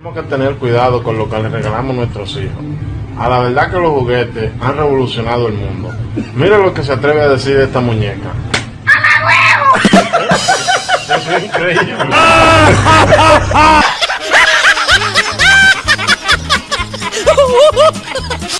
Tenemos que tener cuidado con lo que les regalamos a nuestros hijos. A la verdad que los juguetes han revolucionado el mundo. Mira lo que se atreve a decir de esta muñeca. ¡A la huevo! Eso es increíble.